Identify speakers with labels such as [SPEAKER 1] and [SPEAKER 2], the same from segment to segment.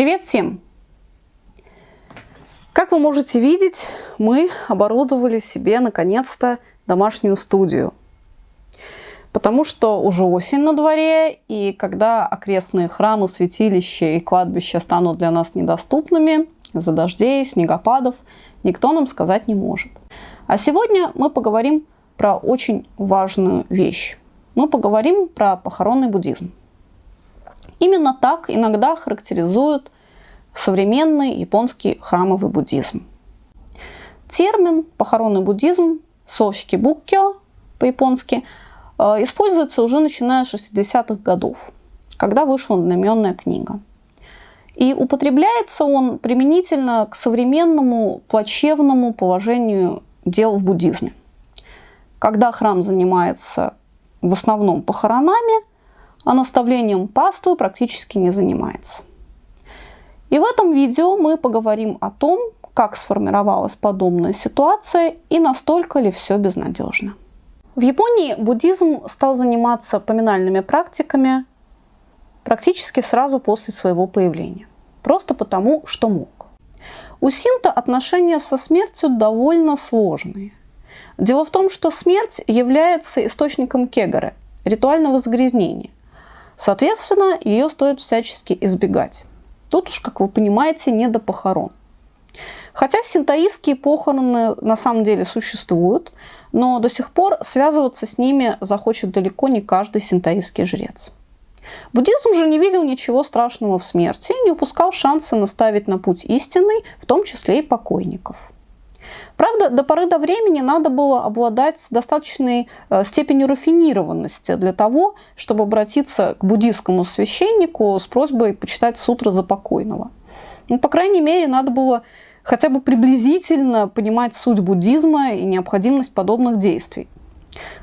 [SPEAKER 1] Привет всем! Как вы можете видеть, мы оборудовали себе наконец-то домашнюю студию. Потому что уже осень на дворе, и когда окрестные храмы, святилища и кладбища станут для нас недоступными из-за дождей, снегопадов, никто нам сказать не может. А сегодня мы поговорим про очень важную вещь. Мы поговорим про похоронный буддизм. Именно так иногда характеризуют современный японский храмовый буддизм. Термин «похоронный буддизм» сошки буккё по-японски э, используется уже начиная с 60-х годов, когда вышла одноименная книга. И употребляется он применительно к современному плачевному положению дел в буддизме. Когда храм занимается в основном похоронами, а наставлением паствы практически не занимается. И в этом видео мы поговорим о том, как сформировалась подобная ситуация и настолько ли все безнадежно. В Японии буддизм стал заниматься поминальными практиками практически сразу после своего появления. Просто потому, что мог. У синта отношения со смертью довольно сложные. Дело в том, что смерть является источником кегары, ритуального загрязнения. Соответственно, ее стоит всячески избегать. Тут уж, как вы понимаете, не до похорон. Хотя синтоистские похороны на самом деле существуют, но до сих пор связываться с ними захочет далеко не каждый синтоистский жрец. Буддизм же не видел ничего страшного в смерти не упускал шанса наставить на путь истинный, в том числе и покойников. Правда, до поры до времени надо было обладать достаточной э, степенью рафинированности для того, чтобы обратиться к буддийскому священнику с просьбой почитать сутры за покойного. Ну, по крайней мере, надо было хотя бы приблизительно понимать суть буддизма и необходимость подобных действий.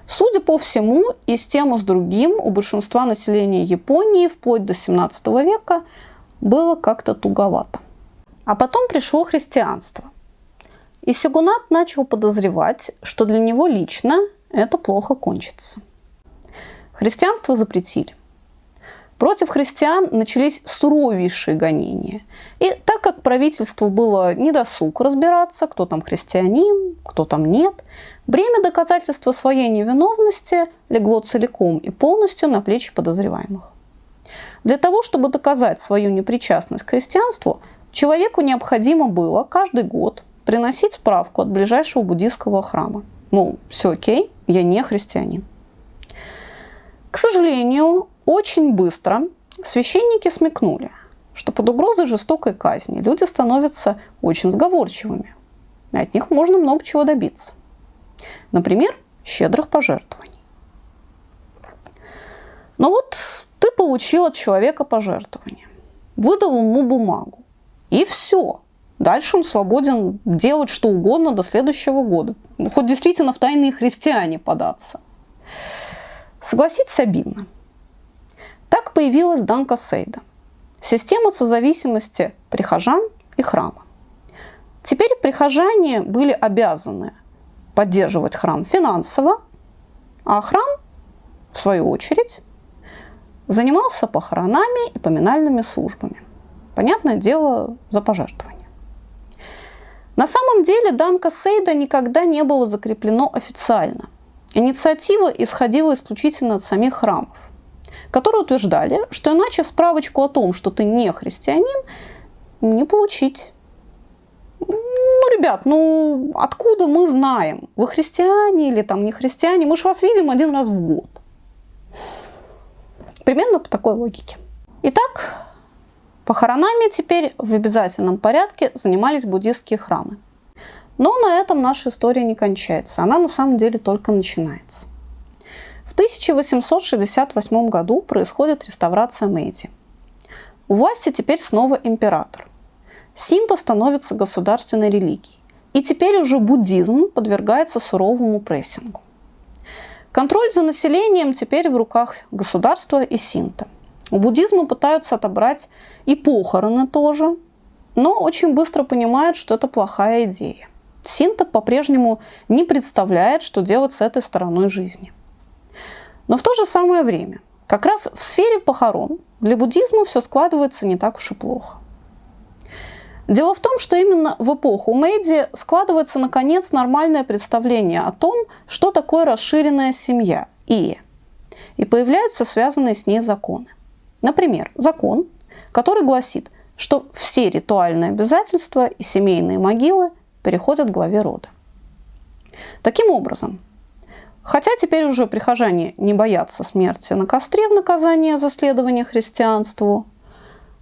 [SPEAKER 1] Судя по всему, и с тем, и с другим у большинства населения Японии вплоть до 17 века было как-то туговато. А потом пришло христианство. И Сигунат начал подозревать, что для него лично это плохо кончится. Христианство запретили. Против христиан начались суровейшие гонения. И так как правительству было недосуг разбираться, кто там христианин, кто там нет, бремя доказательства своей невиновности легло целиком и полностью на плечи подозреваемых. Для того, чтобы доказать свою непричастность к христианству, человеку необходимо было каждый год приносить справку от ближайшего буддийского храма. Мол, все окей, я не христианин. К сожалению, очень быстро священники смекнули, что под угрозой жестокой казни люди становятся очень сговорчивыми. И от них можно много чего добиться. Например, щедрых пожертвований. Но вот ты получил от человека пожертвование, выдал ему бумагу, и все – Дальше он свободен делать что угодно до следующего года. Хоть действительно в тайные христиане податься. Согласитесь, обидно. Так появилась Данка Сейда. Система созависимости прихожан и храма. Теперь прихожане были обязаны поддерживать храм финансово, а храм, в свою очередь, занимался похоронами и поминальными службами. Понятное дело, за пожертвование. На самом деле Данка Сейда никогда не было закреплено официально. Инициатива исходила исключительно от самих храмов, которые утверждали, что иначе справочку о том, что ты не христианин, не получить. Ну, ребят, ну откуда мы знаем, вы христиане или там не христиане? Мы же вас видим один раз в год. Примерно по такой логике. Итак, Похоронами теперь в обязательном порядке занимались буддистские храмы. Но на этом наша история не кончается, она на самом деле только начинается. В 1868 году происходит реставрация Мэйти. У власти теперь снова император. Синто становится государственной религией. И теперь уже буддизм подвергается суровому прессингу. Контроль за населением теперь в руках государства и синто. У буддизма пытаются отобрать и похороны тоже, но очень быстро понимают, что это плохая идея. Синта по-прежнему не представляет, что делать с этой стороной жизни. Но в то же самое время, как раз в сфере похорон для буддизма все складывается не так уж и плохо. Дело в том, что именно в эпоху Мэйди складывается, наконец, нормальное представление о том, что такое расширенная семья – и И появляются связанные с ней законы. Например, закон, который гласит, что все ритуальные обязательства и семейные могилы переходят к главе рода. Таким образом, хотя теперь уже прихожане не боятся смерти на костре в наказание за следование христианству,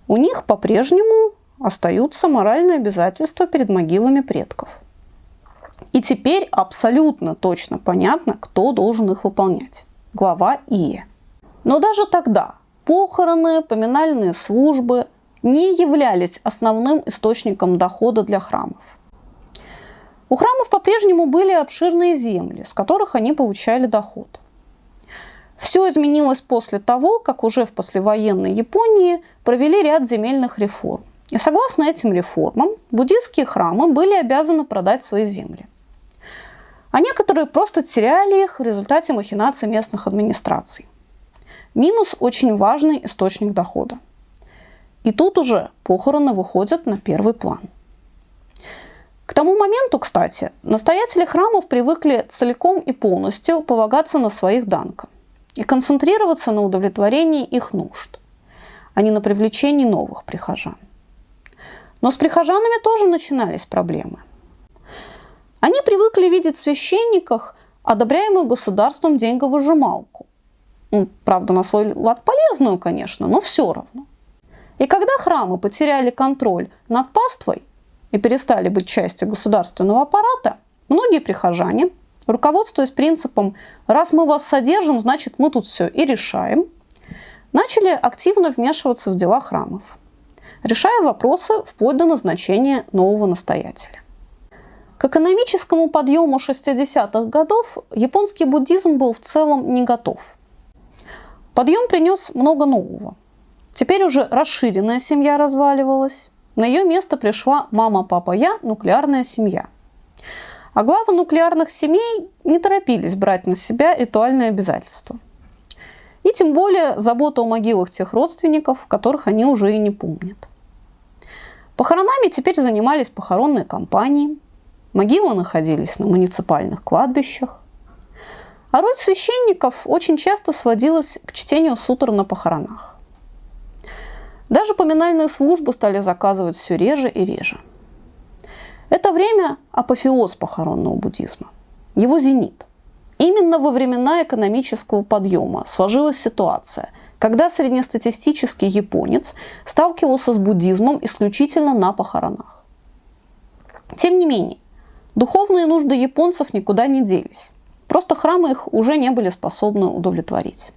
[SPEAKER 1] у них по-прежнему остаются моральные обязательства перед могилами предков. И теперь абсолютно точно понятно, кто должен их выполнять. Глава Ие. Но даже тогда похороны, поминальные службы не являлись основным источником дохода для храмов. У храмов по-прежнему были обширные земли, с которых они получали доход. Все изменилось после того, как уже в послевоенной Японии провели ряд земельных реформ. И согласно этим реформам, буддийские храмы были обязаны продать свои земли. А некоторые просто теряли их в результате махинаций местных администраций. Минус – очень важный источник дохода. И тут уже похороны выходят на первый план. К тому моменту, кстати, настоятели храмов привыкли целиком и полностью полагаться на своих данка и концентрироваться на удовлетворении их нужд, а не на привлечении новых прихожан. Но с прихожанами тоже начинались проблемы. Они привыкли видеть в священниках одобряемую государством деньговыжималку. Ну, правда, на свой лад полезную, конечно, но все равно. И когда храмы потеряли контроль над паствой и перестали быть частью государственного аппарата, многие прихожане, руководствуясь принципом «раз мы вас содержим, значит мы тут все и решаем», начали активно вмешиваться в дела храмов – решая вопросы вплоть до назначения нового настоятеля. К экономическому подъему 60-х годов японский буддизм был в целом не готов. Подъем принес много нового. Теперь уже расширенная семья разваливалась. На ее место пришла мама-папа-я, нуклеарная семья. А главы нуклеарных семей не торопились брать на себя ритуальные обязательства. И тем более забота о могилах тех родственников, которых они уже и не помнят. Похоронами теперь занимались похоронные компании, могилы находились на муниципальных кладбищах. А роль священников очень часто сводилась к чтению сутр на похоронах. Даже поминальные службы стали заказывать все реже и реже. Это время – апофеоз похоронного буддизма, его зенит. Именно во времена экономического подъема сложилась ситуация – когда среднестатистический японец сталкивался с буддизмом исключительно на похоронах. Тем не менее, духовные нужды японцев никуда не делись. Просто храмы их уже не были способны удовлетворить.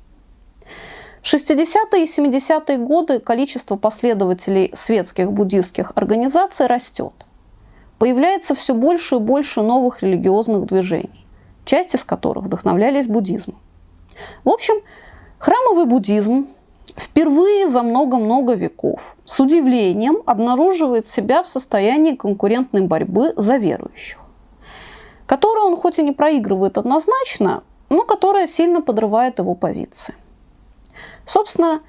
[SPEAKER 1] В 60-е и 70-е годы количество последователей светских буддистских организаций растет. Появляется все больше и больше новых религиозных движений, часть из которых вдохновлялись буддизмом. В общем, Храмовый буддизм впервые за много-много веков с удивлением обнаруживает себя в состоянии конкурентной борьбы за верующих, которую он хоть и не проигрывает однозначно, но которая сильно подрывает его позиции. Собственно,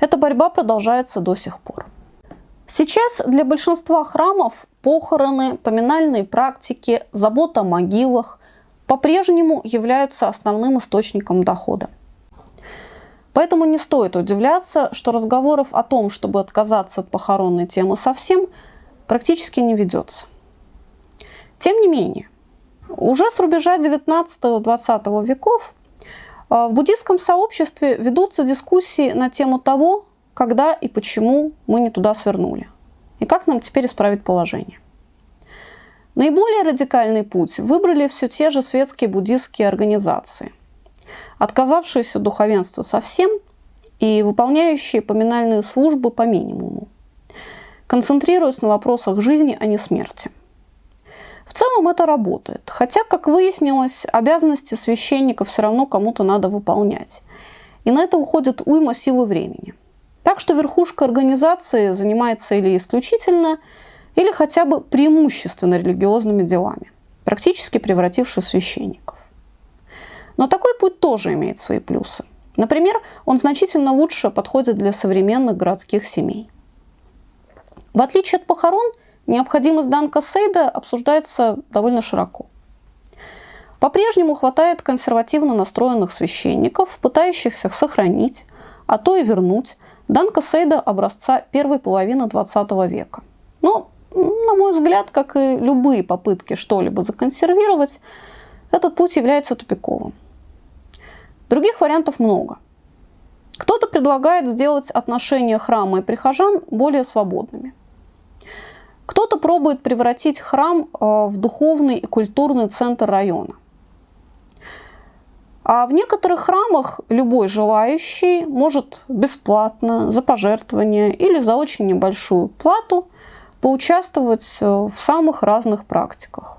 [SPEAKER 1] эта борьба продолжается до сих пор. Сейчас для большинства храмов похороны, поминальные практики, забота о могилах по-прежнему являются основным источником дохода. Поэтому не стоит удивляться, что разговоров о том, чтобы отказаться от похоронной темы совсем, практически не ведется. Тем не менее, уже с рубежа 19-20 веков э, в буддийском сообществе ведутся дискуссии на тему того, когда и почему мы не туда свернули, и как нам теперь исправить положение. Наиболее радикальный путь выбрали все те же светские буддийские организации – отказавшиеся духовенства совсем и выполняющие поминальные службы по минимуму, концентрируясь на вопросах жизни, а не смерти. В целом это работает, хотя, как выяснилось, обязанности священника все равно кому-то надо выполнять. И на это уходит уйма силы времени. Так что верхушка организации занимается или исключительно, или хотя бы преимущественно религиозными делами, практически превратившись в священников. Но такой путь тоже имеет свои плюсы. Например, он значительно лучше подходит для современных городских семей. В отличие от похорон, необходимость Данка Сейда обсуждается довольно широко. По-прежнему хватает консервативно настроенных священников, пытающихся сохранить, а то и вернуть Данка Сейда образца первой половины XX века. Но, на мой взгляд, как и любые попытки что-либо законсервировать, этот путь является тупиковым. Других вариантов много. Кто-то предлагает сделать отношения храма и прихожан более свободными. Кто-то пробует превратить храм э, в духовный и культурный центр района. А в некоторых храмах любой желающий может бесплатно, за пожертвование или за очень небольшую плату поучаствовать э, в самых разных практиках.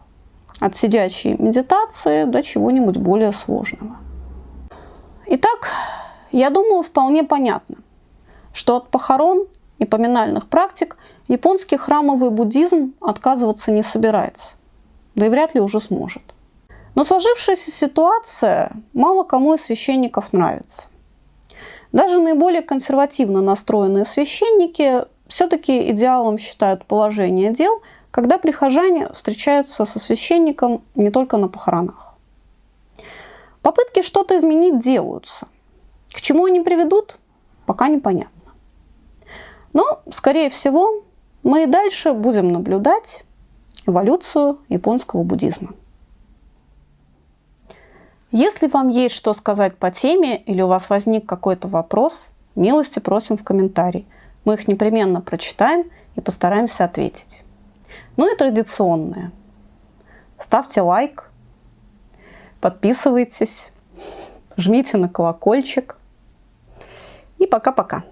[SPEAKER 1] От сидячей медитации до чего-нибудь более сложного. Итак, я думаю, вполне понятно, что от похорон и поминальных практик японский храмовый буддизм отказываться не собирается, да и вряд ли уже сможет. Но сложившаяся ситуация мало кому из священников нравится. Даже наиболее консервативно настроенные священники все-таки идеалом считают положение дел, когда прихожане встречаются со священником не только на похоронах. Попытки что-то изменить делаются. К чему они приведут, пока непонятно. Но, скорее всего, мы и дальше будем наблюдать эволюцию японского буддизма. Если вам есть что сказать по теме или у вас возник какой-то вопрос, милости просим в комментарии. Мы их непременно прочитаем и постараемся ответить. Ну и традиционное. Ставьте лайк, подписывайтесь, жмите на колокольчик. И пока-пока.